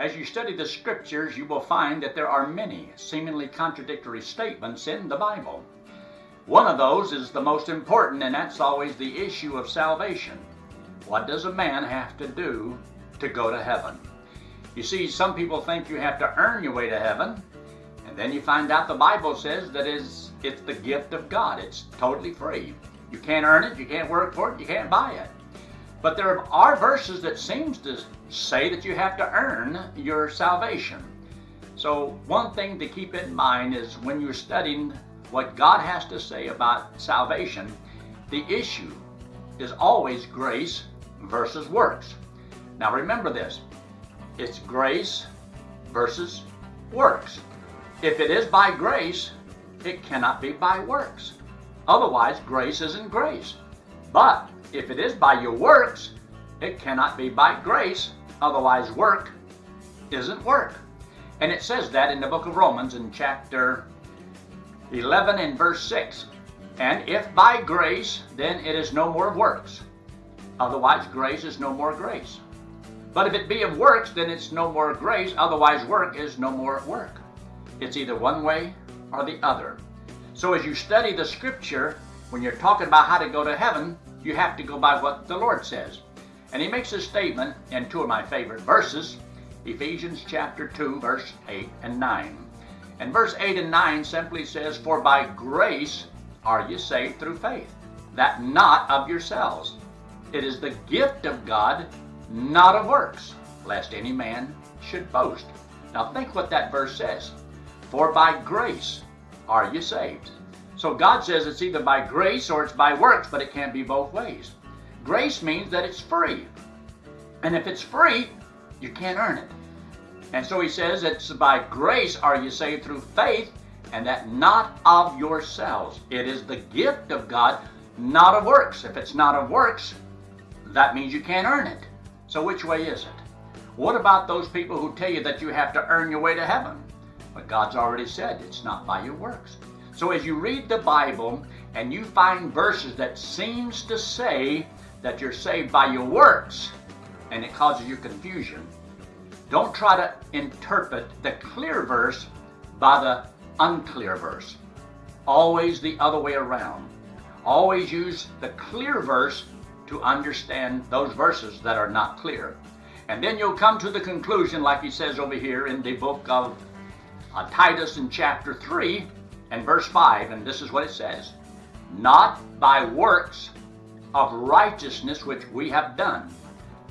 As you study the scriptures, you will find that there are many seemingly contradictory statements in the Bible. One of those is the most important, and that's always the issue of salvation. What does a man have to do to go to heaven? You see, some people think you have to earn your way to heaven, and then you find out the Bible says that is it's the gift of God. It's totally free. You can't earn it, you can't work for it, you can't buy it. But there are verses that seems to say that you have to earn your salvation. So one thing to keep in mind is when you're studying what God has to say about salvation, the issue is always grace versus works. Now remember this, it's grace versus works. If it is by grace, it cannot be by works. Otherwise, grace isn't grace. But if it is by your works, it cannot be by grace. Otherwise, work isn't work. And it says that in the book of Romans in chapter 11 and verse 6. And if by grace, then it is no more works. Otherwise, grace is no more grace. But if it be of works, then it's no more grace. Otherwise, work is no more work. It's either one way or the other. So as you study the scripture, when you're talking about how to go to heaven, you have to go by what the Lord says. And he makes a statement in two of my favorite verses, Ephesians chapter 2, verse 8 and 9. And verse 8 and 9 simply says, For by grace are you saved through faith, that not of yourselves. It is the gift of God, not of works, lest any man should boast. Now think what that verse says. For by grace are you saved. So God says it's either by grace or it's by works, but it can't be both ways. Grace means that it's free. And if it's free, you can't earn it. And so he says it's by grace are you saved through faith, and that not of yourselves. It is the gift of God, not of works. If it's not of works, that means you can't earn it. So which way is it? What about those people who tell you that you have to earn your way to heaven? But God's already said it's not by your works. So as you read the Bible and you find verses that seems to say that you're saved by your works and it causes you confusion, don't try to interpret the clear verse by the unclear verse. Always the other way around. Always use the clear verse to understand those verses that are not clear. And then you'll come to the conclusion, like he says over here in the book of uh, Titus in chapter 3 and verse 5, and this is what it says Not by works of righteousness which we have done,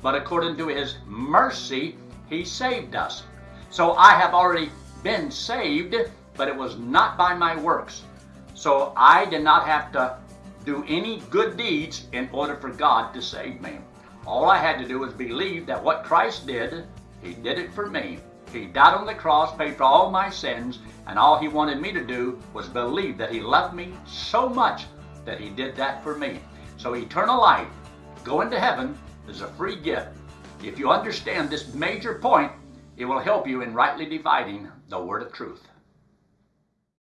but according to his mercy he saved us. So I have already been saved, but it was not by my works. So I did not have to do any good deeds in order for God to save me. All I had to do was believe that what Christ did, he did it for me. He died on the cross, paid for all my sins, and all he wanted me to do was believe that he loved me so much that he did that for me. So eternal life, going to heaven, is a free gift. If you understand this major point, it will help you in rightly dividing the word of truth.